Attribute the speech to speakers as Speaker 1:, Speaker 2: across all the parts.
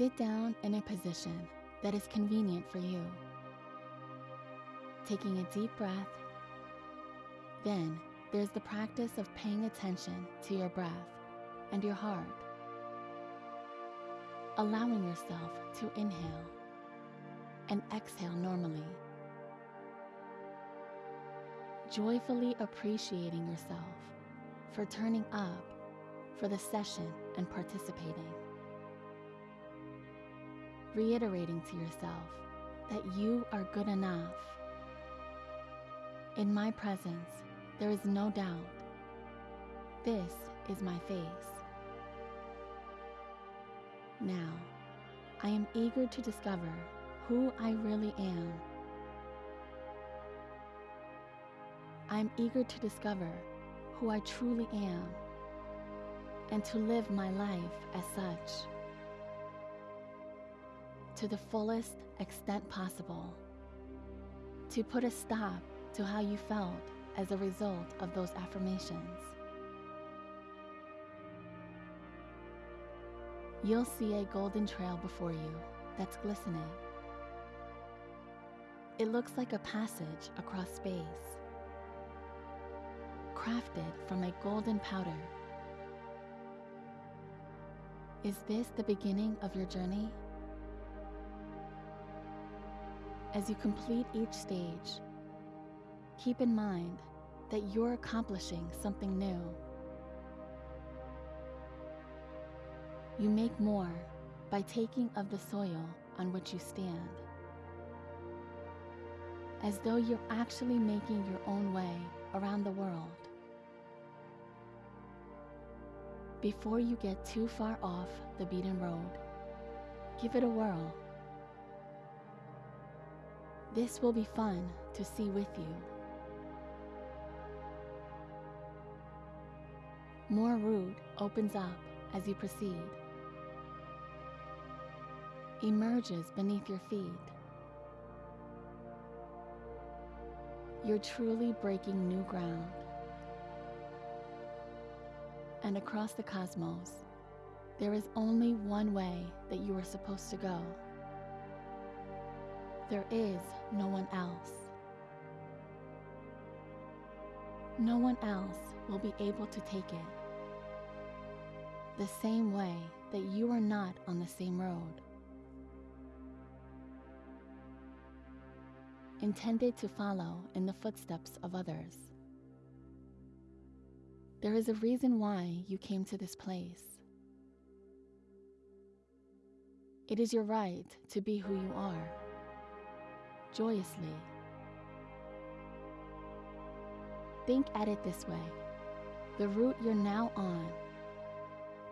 Speaker 1: Sit down in a position that is convenient for you. Taking a deep breath. Then there's the practice of paying attention to your breath and your heart. Allowing yourself to inhale and exhale normally. Joyfully appreciating yourself for turning up for the session and participating. Reiterating to yourself that you are good enough. In my presence, there is no doubt. This is my face. Now, I am eager to discover who I really am. I am eager to discover who I truly am and to live my life as such to the fullest extent possible. To put a stop to how you felt as a result of those affirmations. You'll see a golden trail before you that's glistening. It looks like a passage across space, crafted from a golden powder. Is this the beginning of your journey? As you complete each stage, keep in mind that you're accomplishing something new. You make more by taking of the soil on which you stand, as though you're actually making your own way around the world. Before you get too far off the beaten road, give it a whirl. This will be fun to see with you. More route opens up as you proceed. Emerges beneath your feet. You're truly breaking new ground. And across the cosmos, there is only one way that you are supposed to go. There is no one else. No one else will be able to take it. The same way that you are not on the same road. Intended to follow in the footsteps of others. There is a reason why you came to this place. It is your right to be who you are joyously. Think at it this way. The route you're now on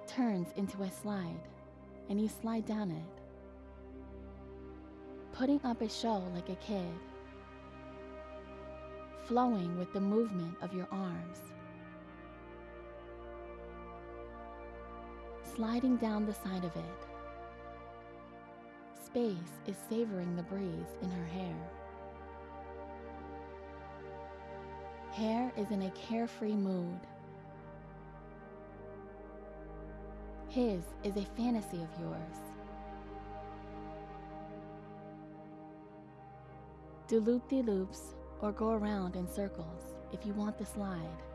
Speaker 1: turns into a slide, and you slide down it, putting up a show like a kid, flowing with the movement of your arms, sliding down the side of it Space is savoring the breeze in her hair. Hair is in a carefree mood. His is a fantasy of yours. Do loop-de-loops or go around in circles if you want the slide.